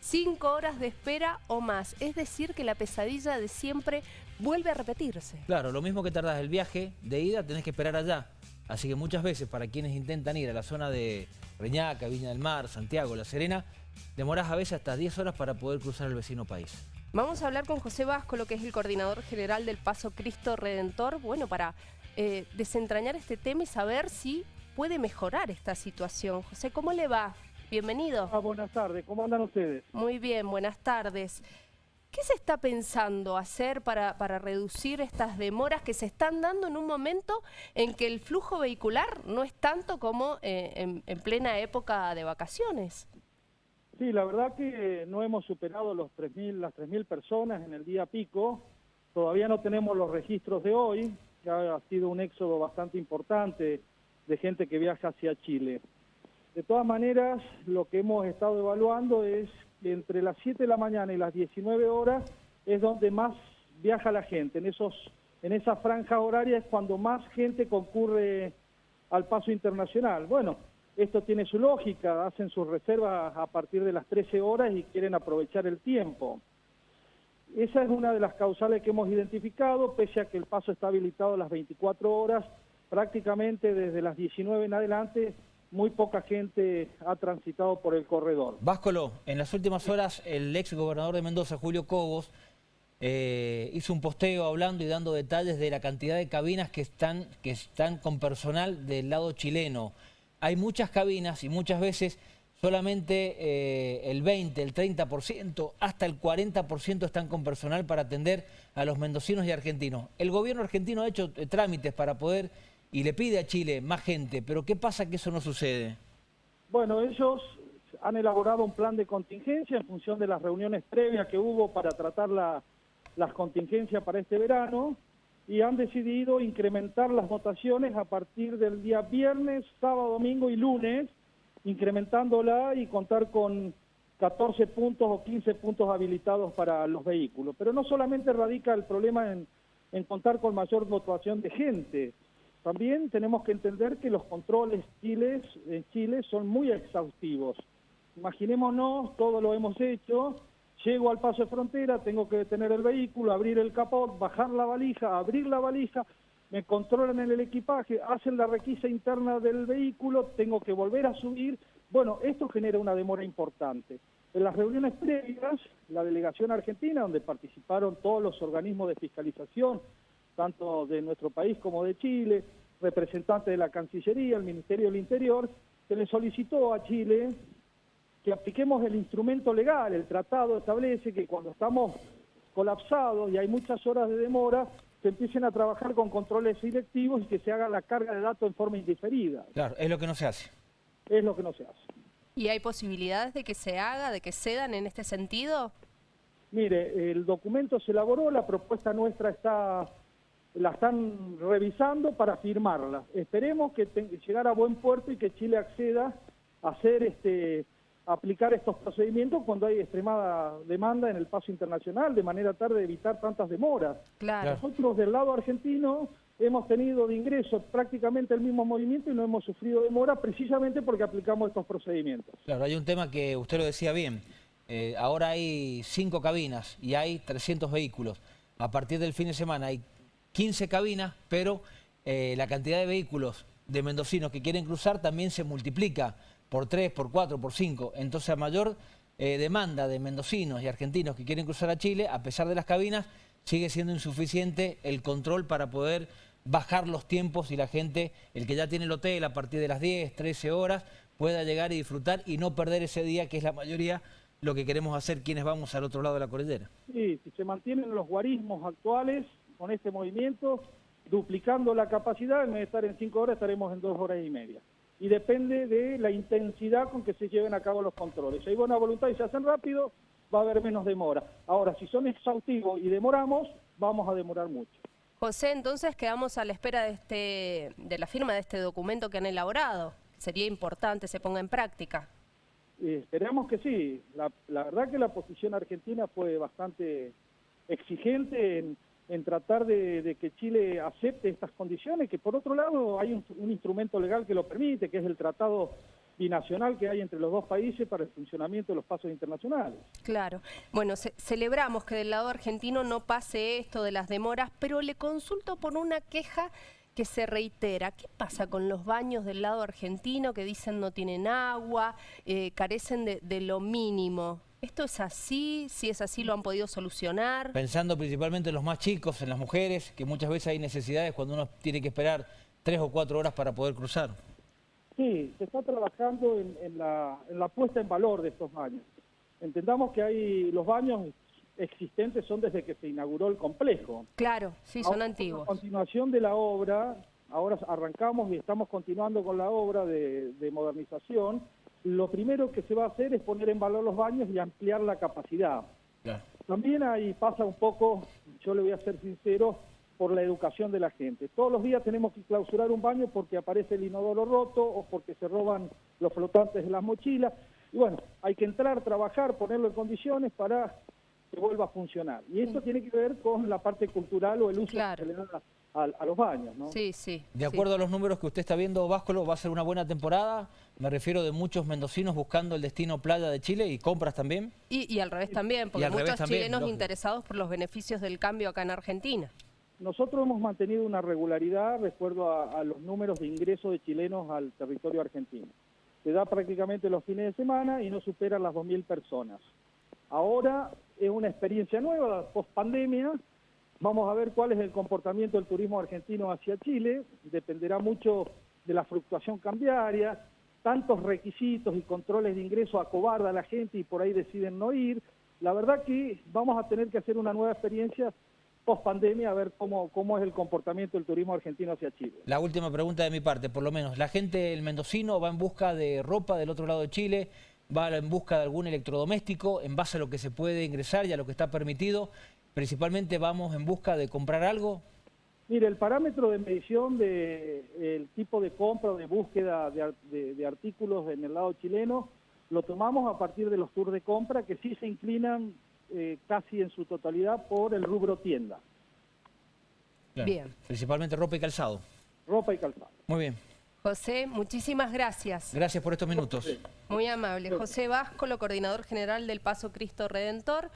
Cinco horas de espera o más. Es decir, que la pesadilla de siempre vuelve a repetirse. Claro, lo mismo que tardas el viaje de ida, tenés que esperar allá. Así que muchas veces para quienes intentan ir a la zona de Reñaca, Viña del Mar, Santiago, La Serena, demorás a veces hasta 10 horas para poder cruzar el vecino país. Vamos a hablar con José Vasco, lo que es el coordinador general del Paso Cristo Redentor, bueno, para eh, desentrañar este tema y saber si puede mejorar esta situación. José, ¿cómo le va? Bienvenido. Ah, buenas tardes, ¿cómo andan ustedes? Muy bien, buenas tardes. ¿Qué se está pensando hacer para, para, reducir estas demoras que se están dando en un momento en que el flujo vehicular no es tanto como eh, en, plena época de vacaciones? Sí, la verdad que no hemos superado los 3 las 3.000 personas en el día pico. Todavía no tenemos los registros de hoy, ya ha sido un éxodo bastante importante de gente que viaja hacia Chile. De todas maneras, lo que hemos estado evaluando es que entre las 7 de la mañana y las 19 horas es donde más viaja la gente. En, esos, en esa franja horaria es cuando más gente concurre al paso internacional. Bueno, esto tiene su lógica, hacen sus reservas a partir de las 13 horas y quieren aprovechar el tiempo. Esa es una de las causales que hemos identificado, pese a que el paso está habilitado las 24 horas, prácticamente desde las 19 en adelante muy poca gente ha transitado por el corredor. Váscolo, en las últimas horas el ex gobernador de Mendoza, Julio Cobos, eh, hizo un posteo hablando y dando detalles de la cantidad de cabinas que están, que están con personal del lado chileno. Hay muchas cabinas y muchas veces solamente eh, el 20, el 30%, hasta el 40% están con personal para atender a los mendocinos y argentinos. El gobierno argentino ha hecho eh, trámites para poder y le pide a Chile más gente, pero ¿qué pasa que eso no sucede? Bueno, ellos han elaborado un plan de contingencia en función de las reuniones previas que hubo para tratar la, las contingencias para este verano y han decidido incrementar las votaciones a partir del día viernes, sábado, domingo y lunes, incrementándola y contar con 14 puntos o 15 puntos habilitados para los vehículos. Pero no solamente radica el problema en, en contar con mayor votación de gente, también tenemos que entender que los controles chiles, en Chile son muy exhaustivos. Imaginémonos, todo lo hemos hecho, llego al paso de frontera, tengo que detener el vehículo, abrir el capot, bajar la valija, abrir la valija, me controlan en el equipaje, hacen la requisa interna del vehículo, tengo que volver a subir. Bueno, esto genera una demora importante. En las reuniones previas, la delegación argentina, donde participaron todos los organismos de fiscalización, tanto de nuestro país como de Chile, representantes de la Cancillería, el Ministerio del Interior, se le solicitó a Chile que apliquemos el instrumento legal. El tratado establece que cuando estamos colapsados y hay muchas horas de demora, se empiecen a trabajar con controles selectivos y que se haga la carga de datos en forma indiferida. Claro, es lo que no se hace. Es lo que no se hace. ¿Y hay posibilidades de que se haga, de que cedan en este sentido? Mire, el documento se elaboró, la propuesta nuestra está la están revisando para firmarla. Esperemos que llegar a buen puerto y que Chile acceda a hacer este aplicar estos procedimientos cuando hay extremada demanda en el paso internacional, de manera tal de evitar tantas demoras. Nosotros del lado argentino hemos tenido de ingreso prácticamente el mismo movimiento y no hemos sufrido demora precisamente porque aplicamos estos procedimientos. Claro, hay un tema que usted lo decía bien. Eh, ahora hay cinco cabinas y hay 300 vehículos. A partir del fin de semana hay 15 cabinas, pero eh, la cantidad de vehículos de mendocinos que quieren cruzar también se multiplica por 3, por 4, por 5. Entonces a mayor eh, demanda de mendocinos y argentinos que quieren cruzar a Chile, a pesar de las cabinas, sigue siendo insuficiente el control para poder bajar los tiempos y la gente, el que ya tiene el hotel a partir de las 10, 13 horas, pueda llegar y disfrutar y no perder ese día que es la mayoría lo que queremos hacer quienes vamos al otro lado de la cordillera. Sí, si se mantienen los guarismos actuales, con este movimiento, duplicando la capacidad, en vez de estar en cinco horas, estaremos en dos horas y media. Y depende de la intensidad con que se lleven a cabo los controles. Si hay buena voluntad y se hacen rápido, va a haber menos demora. Ahora, si son exhaustivos y demoramos, vamos a demorar mucho. José, entonces quedamos a la espera de, este, de la firma de este documento que han elaborado. Sería importante se ponga en práctica. esperemos que sí. La, la verdad que la posición argentina fue bastante exigente en en tratar de, que Chile acepte estas condiciones, que por otro lado hay un, instrumento legal que lo permite, que es el Tratado binacional que hay entre los dos países para el funcionamiento de los pasos internacionales. Claro. Bueno, ce- celebramos que del lado argentino no pase esto de las demoras, pero le consulto por una queja que se reitera. ¿Qué pasa con los baños del lado argentino que dicen no tienen agua, eh, carecen de, de lo mínimo? ¿Esto es así? Si es así, ¿lo han podido solucionar? Pensando principalmente en los más chicos, en las mujeres, que muchas veces hay necesidades cuando uno tiene que esperar tres o cuatro horas para poder cruzar. Sí, se está trabajando en, en la, en la puesta en valor de estos baños. Entendamos que hay los baños existentes son desde que se inauguró el complejo. Claro, sí, son Ahora, antiguos. A continuación de la obra, ahora arrancamos y estamos continuando con la obra de, de modernización. Lo primero que se va a hacer es poner en valor los baños y ampliar la capacidad. Claro. También ahí pasa un poco, yo le voy a ser sincero, por la educación de la gente. Todos los días tenemos que clausurar un baño porque aparece el inodoro roto o porque se roban los flotantes de las mochilas. Y bueno, hay que entrar, trabajar, ponerlo en condiciones para que vuelva a funcionar. Y eso tiene que ver con la parte cultural o el uso Claro. que se le da a, a los baños, ¿no? Sí, sí. De sí. acuerdo a los números que usted está viendo, Váscolo, va a ser una buena temporada. Me refiero de muchos mendocinos buscando el destino playa de Chile y compras también. Y, y al revés también, porque muchos también, chilenos lógico. interesados por los beneficios del cambio acá en Argentina. Nosotros hemos mantenido una regularidad recuerdo a, a los números de ingresos de chilenos al territorio argentino. Se da prácticamente los fines de semana y no supera las 2.000 personas. Ahora es una experiencia nueva, post pandemia. Vamos a ver cuál es el comportamiento del turismo argentino hacia Chile. Dependerá mucho de la fluctuación cambiaria. Tantos requisitos y controles de ingreso acobarda a la gente y por ahí deciden no ir. La verdad que vamos a tener que hacer una nueva experiencia post pandemia a ver cómo, cómo es el comportamiento del turismo argentino hacia Chile. La última pregunta de mi parte, por lo menos. ¿La gente, el mendocino, va en busca de ropa del otro lado de Chile? ¿Va en busca de algún electrodoméstico en base a lo que se puede ingresar y a lo que está permitido? Principalmente vamos en busca de comprar algo. Mire, el parámetro de medición del el tipo de compra o de búsqueda de, ar- de- de artículos en el lado chileno lo tomamos a partir de los tours de compra que sí se inclinan eh, casi en su totalidad por el rubro tienda, Bien. Principalmente ropa y calzado. ropa y calzado. Muy bien. José, muchísimas gracias. Gracias por estos minutos. Muy amable. José Váscolo, coordinador general del Paso Cristo Redentor.